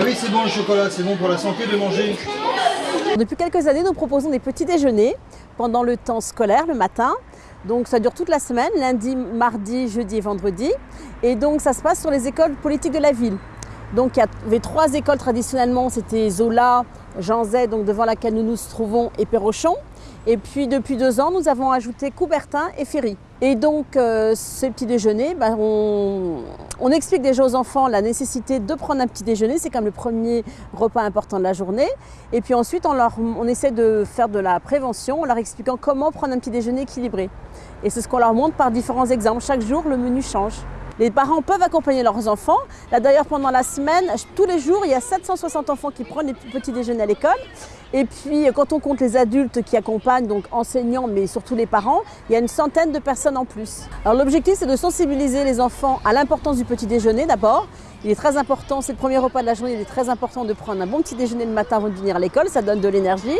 Ah oui, c'est bon le chocolat, c'est bon pour la santé de manger. Depuis quelques années, nous proposons des petits déjeuners pendant le temps scolaire, le matin. Donc ça dure toute la semaine, lundi, mardi, jeudi et vendredi. Et donc ça se passe sur les écoles politiques de la ville. Donc il y avait trois écoles traditionnellement, c'était Zola, Jean donc devant laquelle nous nous trouvons, et Perrochon. Et puis depuis deux ans, nous avons ajouté Coubertin et Ferry. Et donc euh, ces petits déjeuners, ben, on, on, explique déjà aux enfants la nécessité de prendre un petit déjeuner, c'est comme le premier repas important de la journée. Et puis ensuite, on, on essaie de faire de la prévention en leur expliquant comment prendre un petit déjeuner équilibré. Et c'est ce qu'on leur montre par différents exemples. Chaque jour, le menu change. Les parents peuvent accompagner leurs enfants. Là d'ailleurs pendant la semaine, tous les jours, il y a 760 enfants qui prennent les petits déjeuners à l'école. Et puis quand on compte les adultes qui accompagnent, donc enseignants mais surtout les parents, il y a une centaine de personnes en plus. Alors l'objectif c'est de sensibiliser les enfants à l'importance du petit déjeuner d'abord. Il est très important, c'est le premier repas de la journée, il est très important de prendre un bon petit déjeuner le matin avant de venir à l'école, ça donne de l'énergie.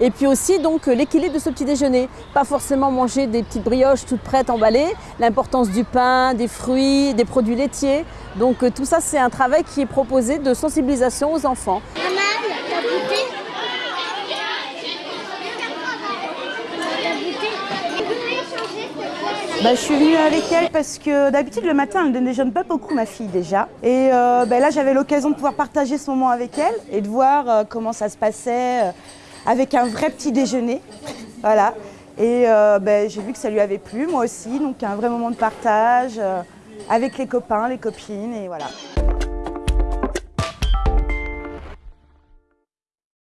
Et puis aussi donc l'équilibre de ce petit déjeuner. Pas forcément manger des petites brioches toutes prêtes emballées, l'importance du pain, des fruits, des produits laitiers. Donc tout ça c'est un travail qui est proposé de sensibilisation aux enfants. Bah, je suis venue avec elle parce que d'habitude le matin elle ne déjeune pas beaucoup ma fille déjà. Et euh, bah, là j'avais l'occasion de pouvoir partager ce moment avec elle et de voir euh, comment ça se passait. Avec un vrai petit déjeuner. Voilà. Et euh, ben, j'ai vu que ça lui avait plu, moi aussi. Donc un vrai moment de partage euh, avec les copains, les copines et voilà.